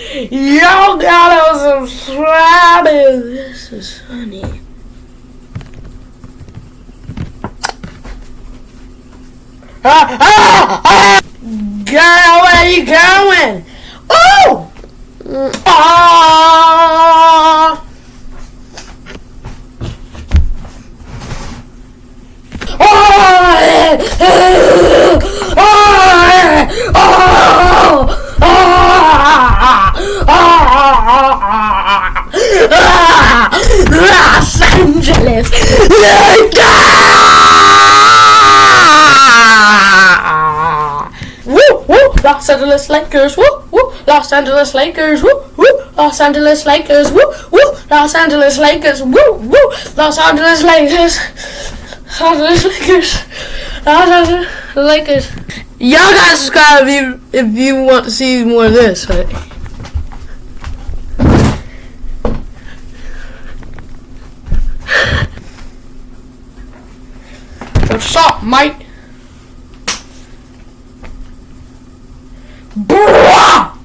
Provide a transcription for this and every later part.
Y'all gotta subscribe. This is funny. Ah, ah, ah! Girl, where you going? Oh! Ah! Angeles Woo, woo, Los Angeles Lakers, woo, woo, Los Angeles Lakers, woo, woo, Los Angeles Lakers, woo, woo, Los Angeles Lakers, woo, woo, Los Angeles Lakers. Los Angeles Lakers. Los Angeles Lakers. Y'all gotta subscribe if you, if you want to see more of this. Right? What's up, mate? Bruh!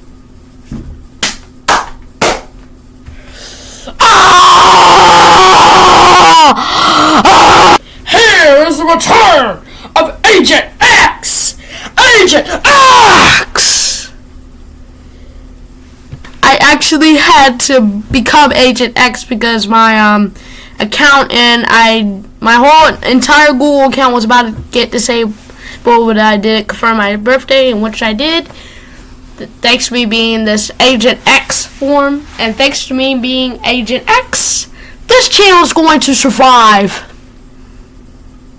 Ah! Here is the return of Agent X! Agent X! I actually had to become Agent X because my um account and I my whole entire Google account was about to get disabled but I did confirm my birthday and which I did. Thanks to me being this Agent X form and thanks to me being Agent X this channel is going to survive.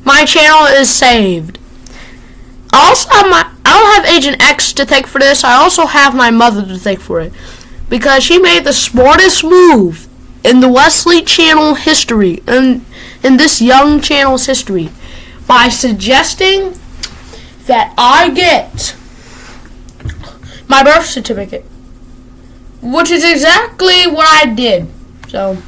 My channel is saved. I also my I don't have Agent X to thank for this I also have my mother to thank for it because she made the smartest move in the Wesley channel history in in this young channel's history by suggesting that I get my birth certificate which is exactly what I did. So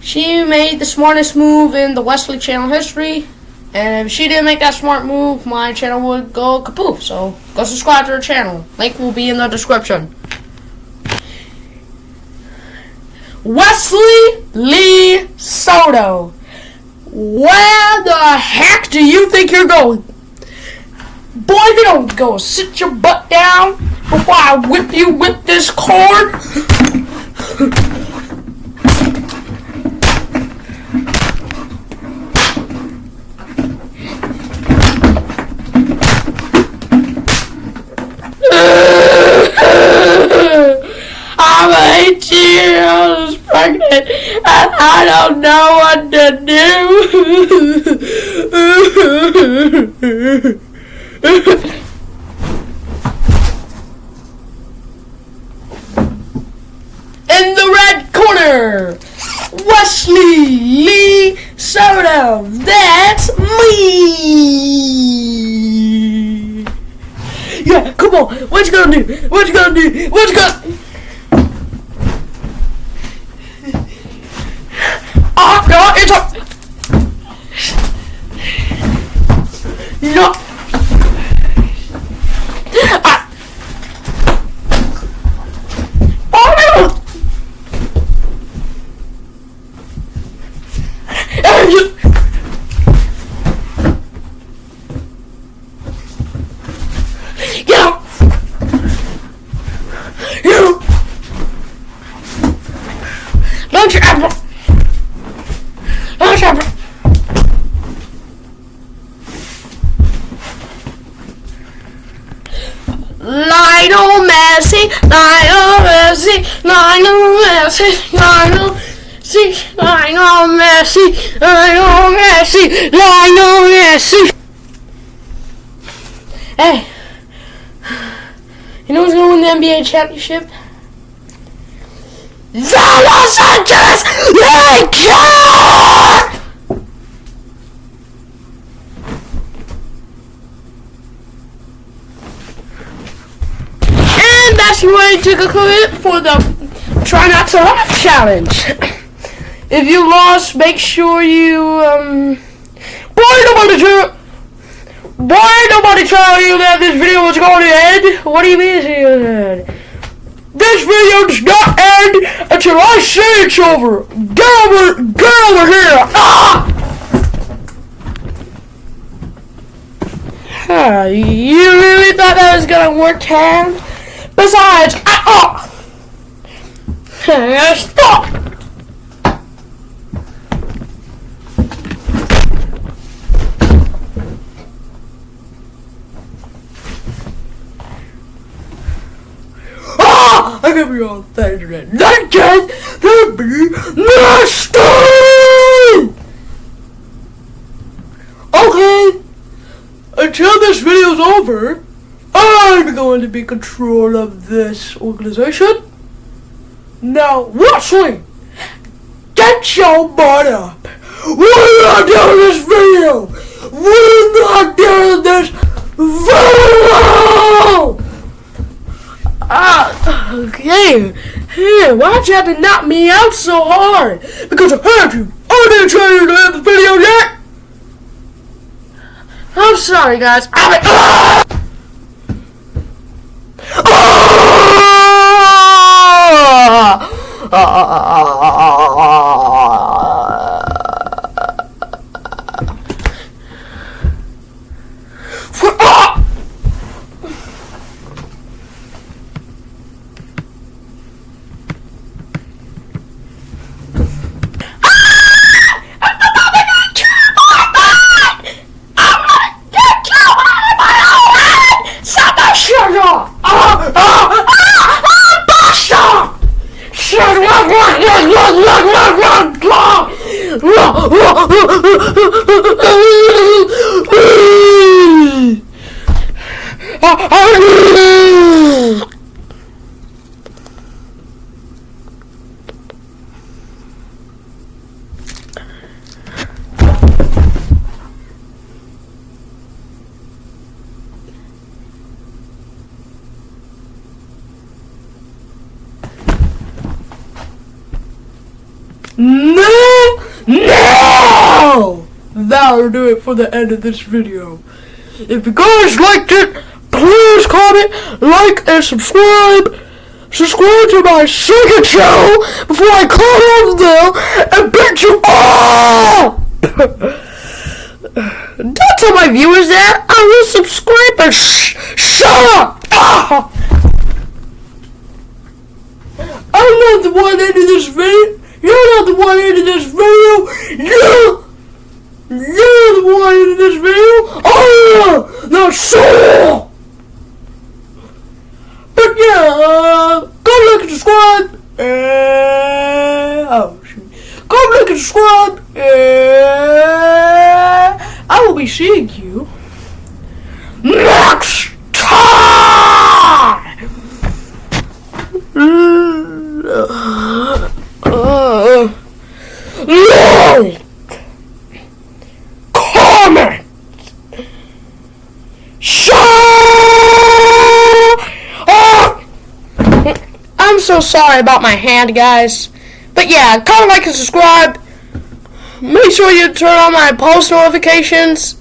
she made the smartest move in the Wesley channel history and if she didn't make that smart move my channel would go kapoof. So go subscribe to her channel. Link will be in the description Wesley Lee Soto. Where the heck do you think you're going? Boy, if you don't go sit your butt down before I whip you with this cord. I'm 18 years pregnant and I don't know what to do. In the red corner, Wesley Lee Soto. That's me. Yeah, come on. What you gonna do? What you gonna do? What you gonna? Ah, no, it's a. No. Ah. Oh no. Ah, you- Get out! You! Launch your apple! Launch your apple! Lionel Messi, Lionel Messi, Lionel Messi, Lionel Messi, Lionel Messi, Lionel Messi, Lionel Messi. Hey, you know who's gonna win the NBA championship? The Los Angeles Lakers! That's your way to conclude for the Try Not to Laugh challenge. If you lost, make sure you, um... Boy, nobody tell... Boy, nobody tell you that this video was going to end. What do you mean it's going to end? this video does not end until I say it's over. Get over, get over here. Ah! Huh, you really thought that was gonna work, Cam? Besides, I, oh! Stop! Ah! I can be on internet. That can be nasty! Okay, until this video's over, I'm going to be control of this organization. Now, Wesley, get your butt up. We're not doing this video. We're not doing this video. Ah, okay. Hey, why'd you have to knock me out so hard? Because I heard you. I didn't tell you to end the video yet. I'm sorry, guys. I'm. ah! No! That'll do it for the end of this video. If you guys liked it, please comment, like, and subscribe. Subscribe to my second channel before I cut off there and beat you all! Don't tell my viewers that. I will subscribe and sh- shut up! Ah! I'm not the one ending this video. You're not the one ending this video. You, you're the one in this video. Oh, no, so. But yeah, uh, go like and subscribe. And, oh shoot, go like and subscribe. And I will be seeing you next time. Uh, like, comment, share. I'm so sorry about my hand, guys. But yeah, comment, like, and subscribe. Make sure you turn on my post notifications.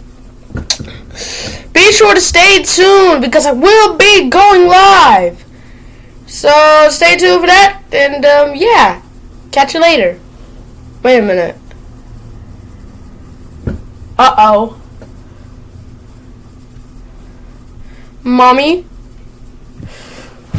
Be sure to stay tuned because I will be going live. So stay tuned for that, and um, yeah, catch you later. Wait a minute. Uh oh. Mommy?